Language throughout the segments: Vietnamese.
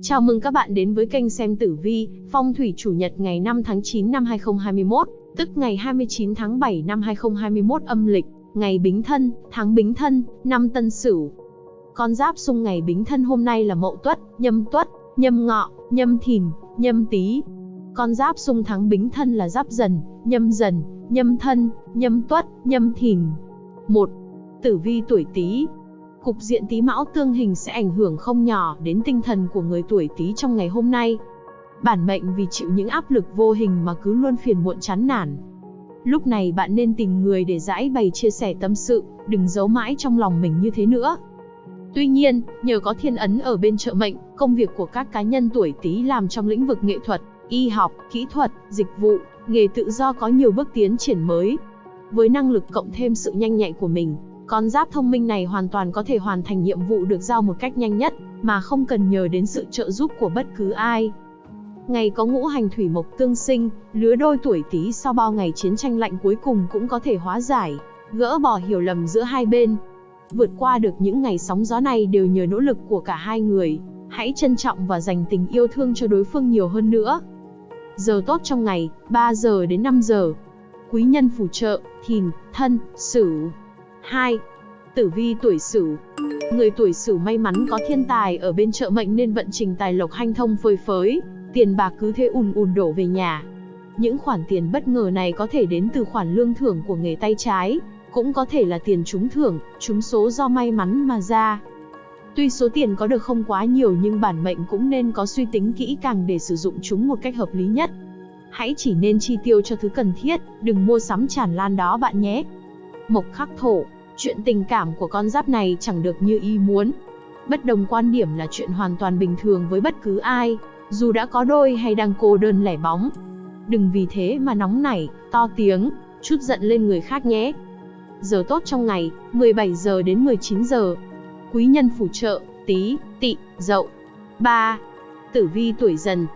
Chào mừng các bạn đến với kênh xem tử vi, phong thủy chủ nhật ngày 5 tháng 9 năm 2021, tức ngày 29 tháng 7 năm 2021 âm lịch, ngày Bính Thân, tháng Bính Thân, năm Tân Sửu. Con giáp xung ngày Bính Thân hôm nay là Mậu Tuất, Nhâm Tuất, Nhâm Ngọ, Nhâm Thìn, Nhâm Tý. Con giáp xung tháng Bính Thân là Giáp Dần, Nhâm Dần, Nhâm Thân, Nhâm Tuất, Nhâm Thìn. 1. Tử vi tuổi Tý, cục diện Tý Mão tương hình sẽ ảnh hưởng không nhỏ đến tinh thần của người tuổi Tý trong ngày hôm nay. Bản mệnh vì chịu những áp lực vô hình mà cứ luôn phiền muộn chán nản. Lúc này bạn nên tìm người để giải bày chia sẻ tâm sự, đừng giấu mãi trong lòng mình như thế nữa. Tuy nhiên, nhờ có thiên ấn ở bên trợ mệnh, công việc của các cá nhân tuổi Tý làm trong lĩnh vực nghệ thuật, y học, kỹ thuật, dịch vụ, nghề tự do có nhiều bước tiến triển mới. Với năng lực cộng thêm sự nhanh nhạy của mình, con giáp thông minh này hoàn toàn có thể hoàn thành nhiệm vụ được giao một cách nhanh nhất, mà không cần nhờ đến sự trợ giúp của bất cứ ai. Ngày có ngũ hành thủy mộc tương sinh, lứa đôi tuổi Tý sau bao ngày chiến tranh lạnh cuối cùng cũng có thể hóa giải, gỡ bỏ hiểu lầm giữa hai bên. Vượt qua được những ngày sóng gió này đều nhờ nỗ lực của cả hai người, hãy trân trọng và dành tình yêu thương cho đối phương nhiều hơn nữa. Giờ tốt trong ngày, 3 giờ đến 5 giờ. Quý nhân phù trợ, thìn, thân, sửu. 2. Tử vi tuổi Sửu. Người tuổi Sửu may mắn có thiên tài ở bên trợ mệnh nên vận trình tài lộc hanh thông phơi phới, tiền bạc cứ thế ùn ùn đổ về nhà. Những khoản tiền bất ngờ này có thể đến từ khoản lương thưởng của nghề tay trái, cũng có thể là tiền trúng thưởng, trúng số do may mắn mà ra. Tuy số tiền có được không quá nhiều nhưng bản mệnh cũng nên có suy tính kỹ càng để sử dụng chúng một cách hợp lý nhất. Hãy chỉ nên chi tiêu cho thứ cần thiết, đừng mua sắm tràn lan đó bạn nhé. Mộc khắc thổ, Chuyện tình cảm của con giáp này chẳng được như ý muốn. Bất đồng quan điểm là chuyện hoàn toàn bình thường với bất cứ ai, dù đã có đôi hay đang cô đơn lẻ bóng. Đừng vì thế mà nóng nảy, to tiếng, chút giận lên người khác nhé. Giờ tốt trong ngày, 17 giờ đến 19 giờ. Quý nhân phù trợ, tí, tị, dậu. 3. Tử vi tuổi dần.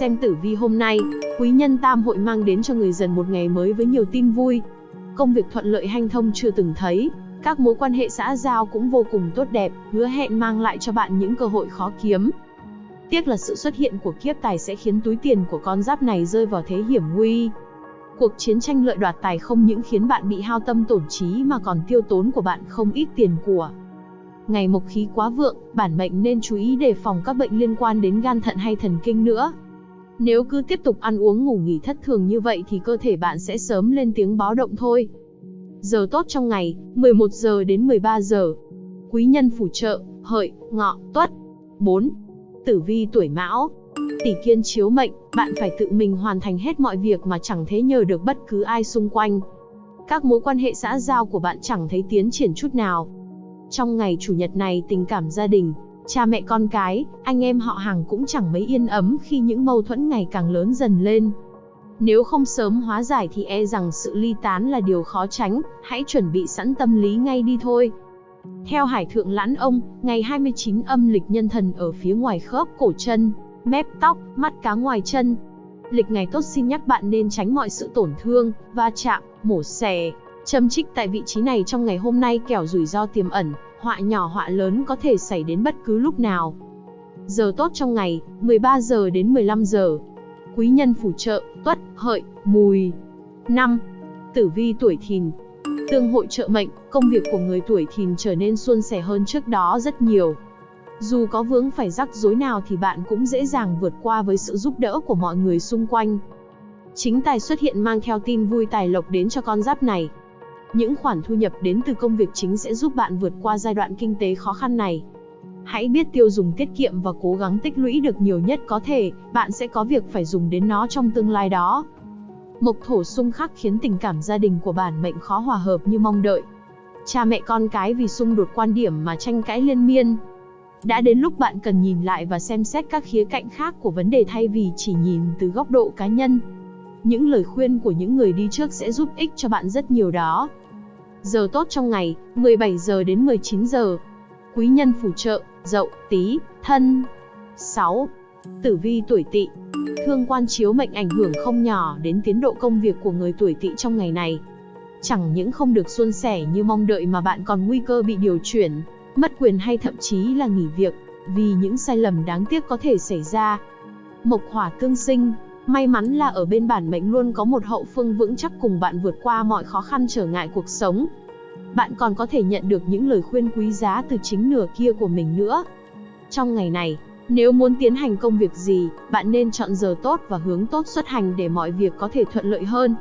Xem tử vi hôm nay, quý nhân tam hội mang đến cho người dần một ngày mới với nhiều tin vui, công việc thuận lợi hanh thông chưa từng thấy, các mối quan hệ xã giao cũng vô cùng tốt đẹp, hứa hẹn mang lại cho bạn những cơ hội khó kiếm. Tiếc là sự xuất hiện của kiếp tài sẽ khiến túi tiền của con giáp này rơi vào thế hiểm nguy. Cuộc chiến tranh lợi đoạt tài không những khiến bạn bị hao tâm tổn trí mà còn tiêu tốn của bạn không ít tiền của. Ngày mộc khí quá vượng, bản mệnh nên chú ý đề phòng các bệnh liên quan đến gan thận hay thần kinh nữa. Nếu cứ tiếp tục ăn uống ngủ nghỉ thất thường như vậy thì cơ thể bạn sẽ sớm lên tiếng báo động thôi. Giờ tốt trong ngày, 11 giờ đến 13 giờ. Quý nhân phù trợ, hợi, ngọ, tuất. 4. Tử vi tuổi mão. Tỷ kiên chiếu mệnh, bạn phải tự mình hoàn thành hết mọi việc mà chẳng thế nhờ được bất cứ ai xung quanh. Các mối quan hệ xã giao của bạn chẳng thấy tiến triển chút nào. Trong ngày chủ nhật này tình cảm gia đình, Cha mẹ con cái, anh em họ hàng cũng chẳng mấy yên ấm khi những mâu thuẫn ngày càng lớn dần lên. Nếu không sớm hóa giải thì e rằng sự ly tán là điều khó tránh, hãy chuẩn bị sẵn tâm lý ngay đi thôi. Theo Hải Thượng Lãn Ông, ngày 29 âm lịch nhân thần ở phía ngoài khớp cổ chân, mép tóc, mắt cá ngoài chân. Lịch ngày tốt xin nhắc bạn nên tránh mọi sự tổn thương, va chạm, mổ xẻ, châm trích tại vị trí này trong ngày hôm nay kẻo rủi ro tiềm ẩn, họa nhỏ họa lớn có thể xảy đến bất cứ lúc nào. Giờ tốt trong ngày, 13 giờ đến 15 giờ. Quý nhân phù trợ, tuất, hợi, mùi. 5. Tử vi tuổi thìn. Tương hội trợ mệnh, công việc của người tuổi thìn trở nên suôn sẻ hơn trước đó rất nhiều. Dù có vướng phải rắc rối nào thì bạn cũng dễ dàng vượt qua với sự giúp đỡ của mọi người xung quanh. Chính tài xuất hiện mang theo tin vui tài lộc đến cho con giáp này. Những khoản thu nhập đến từ công việc chính sẽ giúp bạn vượt qua giai đoạn kinh tế khó khăn này. Hãy biết tiêu dùng tiết kiệm và cố gắng tích lũy được nhiều nhất có thể, bạn sẽ có việc phải dùng đến nó trong tương lai đó. Mộc thổ xung khắc khiến tình cảm gia đình của bản mệnh khó hòa hợp như mong đợi. Cha mẹ con cái vì xung đột quan điểm mà tranh cãi liên miên. Đã đến lúc bạn cần nhìn lại và xem xét các khía cạnh khác của vấn đề thay vì chỉ nhìn từ góc độ cá nhân. Những lời khuyên của những người đi trước sẽ giúp ích cho bạn rất nhiều đó. Giờ tốt trong ngày, 17 giờ đến 19 giờ. Quý nhân phù trợ, Dậu, Tý, Thân. 6. Tử vi tuổi Tỵ. Thương quan chiếu mệnh ảnh hưởng không nhỏ đến tiến độ công việc của người tuổi Tỵ trong ngày này. Chẳng những không được suôn sẻ như mong đợi mà bạn còn nguy cơ bị điều chuyển, mất quyền hay thậm chí là nghỉ việc. vì những sai lầm đáng tiếc có thể xảy ra. Mộc hỏa tương sinh, may mắn là ở bên bản mệnh luôn có một hậu phương vững chắc cùng bạn vượt qua mọi khó khăn trở ngại cuộc sống. Bạn còn có thể nhận được những lời khuyên quý giá từ chính nửa kia của mình nữa. Trong ngày này, nếu muốn tiến hành công việc gì, bạn nên chọn giờ tốt và hướng tốt xuất hành để mọi việc có thể thuận lợi hơn.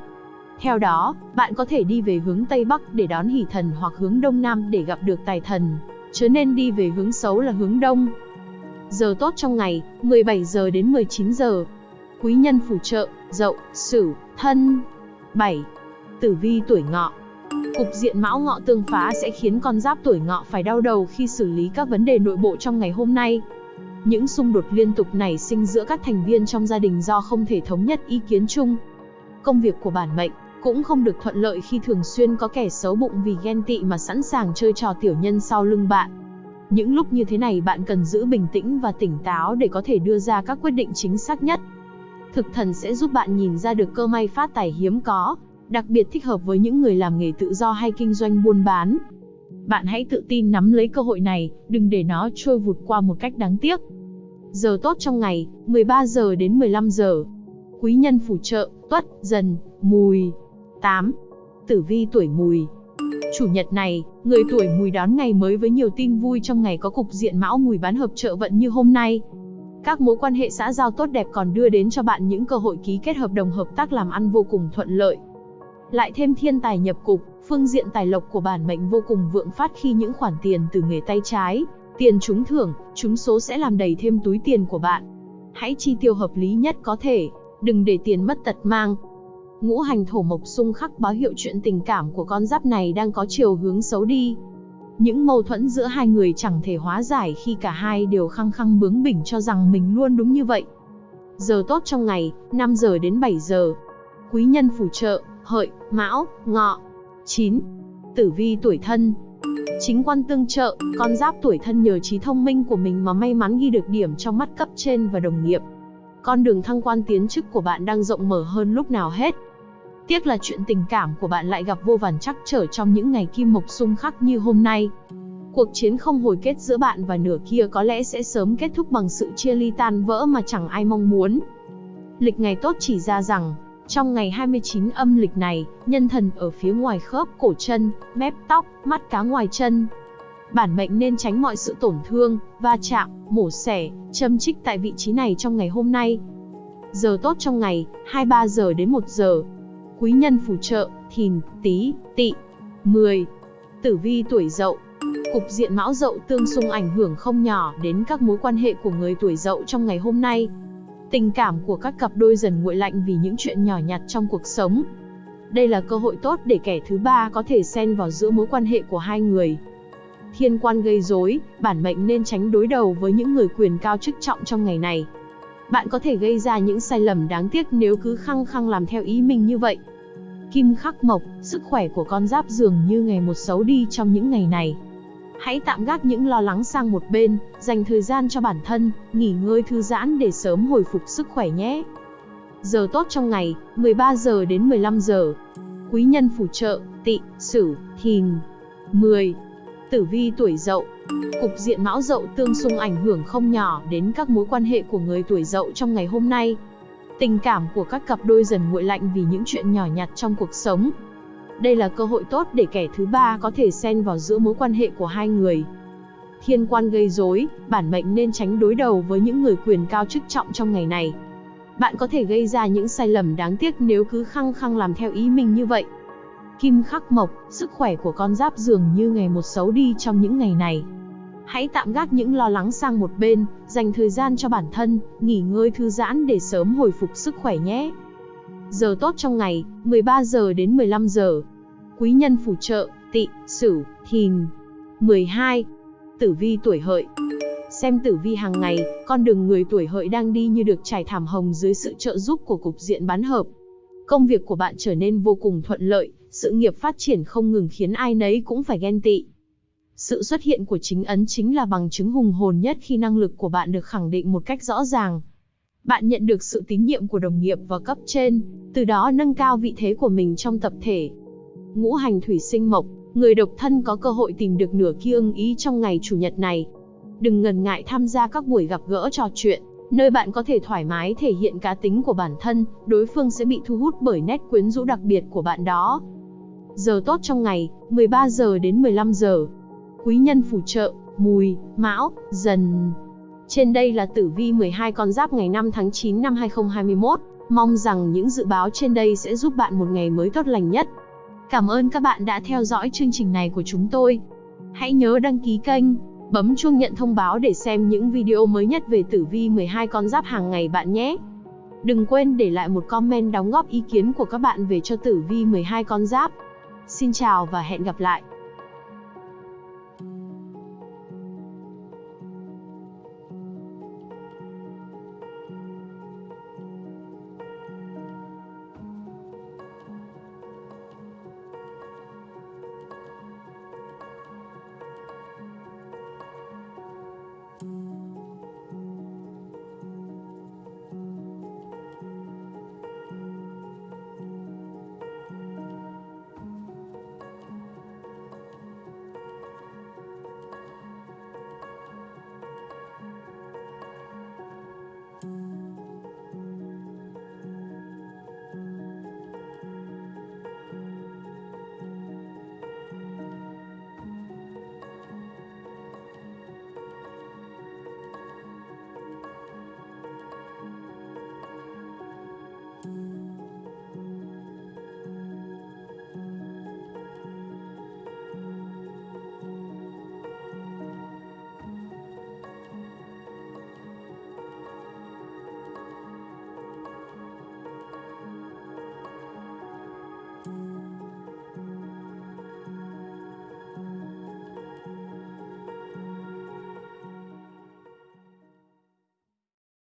Theo đó, bạn có thể đi về hướng Tây Bắc để đón hỷ thần hoặc hướng Đông Nam để gặp được tài thần, chứ nên đi về hướng xấu là hướng Đông. Giờ tốt trong ngày, 17 giờ đến 19 giờ. Quý nhân phù trợ, Dậu, Sửu, Thân. 7. Tử vi tuổi Ngọ. Cục diện Mão Ngọ tương phá sẽ khiến con giáp tuổi Ngọ phải đau đầu khi xử lý các vấn đề nội bộ trong ngày hôm nay. Những xung đột liên tục nảy sinh giữa các thành viên trong gia đình do không thể thống nhất ý kiến chung. Công việc của bản mệnh cũng không được thuận lợi khi thường xuyên có kẻ xấu bụng vì ghen tị mà sẵn sàng chơi trò tiểu nhân sau lưng bạn. Những lúc như thế này bạn cần giữ bình tĩnh và tỉnh táo để có thể đưa ra các quyết định chính xác nhất. Thực thần sẽ giúp bạn nhìn ra được cơ may phát tài hiếm có, đặc biệt thích hợp với những người làm nghề tự do hay kinh doanh buôn bán. Bạn hãy tự tin nắm lấy cơ hội này, đừng để nó trôi vụt qua một cách đáng tiếc. Giờ tốt trong ngày, 13 giờ đến 15 giờ. Quý nhân phù trợ, tuất, dần, mùi. 8. Tử vi tuổi mùi. Chủ nhật này, người tuổi mùi đón ngày mới với nhiều tin vui trong ngày có cục diện mão mùi bán hợp trợ vận như hôm nay. Các mối quan hệ xã giao tốt đẹp còn đưa đến cho bạn những cơ hội ký kết hợp đồng hợp tác làm ăn vô cùng thuận lợi. Lại thêm thiên tài nhập cục, phương diện tài lộc của bản mệnh vô cùng vượng phát khi những khoản tiền từ nghề tay trái, tiền trúng thưởng, trúng số sẽ làm đầy thêm túi tiền của bạn. Hãy chi tiêu hợp lý nhất có thể, đừng để tiền mất tật mang. Ngũ hành thổ mộc xung khắc báo hiệu chuyện tình cảm của con giáp này đang có chiều hướng xấu đi. Những mâu thuẫn giữa hai người chẳng thể hóa giải khi cả hai đều khăng khăng bướng bỉnh cho rằng mình luôn đúng như vậy. Giờ tốt trong ngày, 5 giờ đến 7 giờ. Quý nhân phù trợ, hợi, mão, ngọ. 9. Tử vi tuổi thân. Chính quan tương trợ, con giáp tuổi thân nhờ trí thông minh của mình mà may mắn ghi được điểm trong mắt cấp trên và đồng nghiệp. Con đường thăng quan tiến chức của bạn đang rộng mở hơn lúc nào hết. Tiếc là chuyện tình cảm của bạn lại gặp vô vàn trắc trở trong những ngày kim mộc xung khắc như hôm nay. Cuộc chiến không hồi kết giữa bạn và nửa kia có lẽ sẽ sớm kết thúc bằng sự chia ly tan vỡ mà chẳng ai mong muốn. Lịch ngày tốt chỉ ra rằng, trong ngày 29 âm lịch này, nhân thần ở phía ngoài khớp cổ chân, mép tóc, mắt cá ngoài chân. Bản mệnh nên tránh mọi sự tổn thương, va chạm, mổ xẻ, châm chích tại vị trí này trong ngày hôm nay. Giờ tốt trong ngày, 23 giờ đến 1 giờ. Quý nhân phù trợ, thìn, tí, tị. 10. Tử vi tuổi dậu. Cục diện mão dậu tương xung ảnh hưởng không nhỏ đến các mối quan hệ của người tuổi dậu trong ngày hôm nay. Tình cảm của các cặp đôi dần nguội lạnh vì những chuyện nhỏ nhặt trong cuộc sống. Đây là cơ hội tốt để kẻ thứ ba có thể xen vào giữa mối quan hệ của hai người. Thiên quan gây rối, bản mệnh nên tránh đối đầu với những người quyền cao chức trọng trong ngày này. Bạn có thể gây ra những sai lầm đáng tiếc nếu cứ khăng khăng làm theo ý mình như vậy. Kim khắc mộc, sức khỏe của con giáp dường như ngày một xấu đi trong những ngày này. Hãy tạm gác những lo lắng sang một bên, dành thời gian cho bản thân, nghỉ ngơi thư giãn để sớm hồi phục sức khỏe nhé. Giờ tốt trong ngày, 13 giờ đến 15 giờ. Quý nhân phù trợ, tị, sửu, thìn. 10. Tử vi tuổi dậu. Cục diện mão dậu tương xung ảnh hưởng không nhỏ đến các mối quan hệ của người tuổi dậu trong ngày hôm nay. Tình cảm của các cặp đôi dần nguội lạnh vì những chuyện nhỏ nhặt trong cuộc sống. Đây là cơ hội tốt để kẻ thứ ba có thể xen vào giữa mối quan hệ của hai người. Thiên quan gây rối, bản mệnh nên tránh đối đầu với những người quyền cao chức trọng trong ngày này. Bạn có thể gây ra những sai lầm đáng tiếc nếu cứ khăng khăng làm theo ý mình như vậy. Kim khắc mộc, sức khỏe của con giáp dường như ngày một xấu đi trong những ngày này. Hãy tạm gác những lo lắng sang một bên, dành thời gian cho bản thân, nghỉ ngơi thư giãn để sớm hồi phục sức khỏe nhé. Giờ tốt trong ngày, 13 giờ đến 15 giờ. Quý nhân phù trợ, tị, sửu, thìn. 12. Tử vi tuổi hợi. Xem tử vi hàng ngày, con đường người tuổi hợi đang đi như được trải thảm hồng dưới sự trợ giúp của cục diện bán hợp. Công việc của bạn trở nên vô cùng thuận lợi, sự nghiệp phát triển không ngừng khiến ai nấy cũng phải ghen tị. Sự xuất hiện của chính ấn chính là bằng chứng hùng hồn nhất khi năng lực của bạn được khẳng định một cách rõ ràng. Bạn nhận được sự tín nhiệm của đồng nghiệp và cấp trên, từ đó nâng cao vị thế của mình trong tập thể. Ngũ hành thủy sinh mộc, người độc thân có cơ hội tìm được nửa kia ưng ý trong ngày chủ nhật này. Đừng ngần ngại tham gia các buổi gặp gỡ trò chuyện, nơi bạn có thể thoải mái thể hiện cá tính của bản thân, đối phương sẽ bị thu hút bởi nét quyến rũ đặc biệt của bạn đó. Giờ tốt trong ngày, 13 giờ đến 15 giờ. Quý nhân phù trợ, mùi, mão, dần. Trên đây là tử vi 12 con giáp ngày 5 tháng 9 năm 2021. Mong rằng những dự báo trên đây sẽ giúp bạn một ngày mới tốt lành nhất. Cảm ơn các bạn đã theo dõi chương trình này của chúng tôi. Hãy nhớ đăng ký kênh, bấm chuông nhận thông báo để xem những video mới nhất về tử vi 12 con giáp hàng ngày bạn nhé. Đừng quên để lại một comment đóng góp ý kiến của các bạn về cho tử vi 12 con giáp. Xin chào và hẹn gặp lại.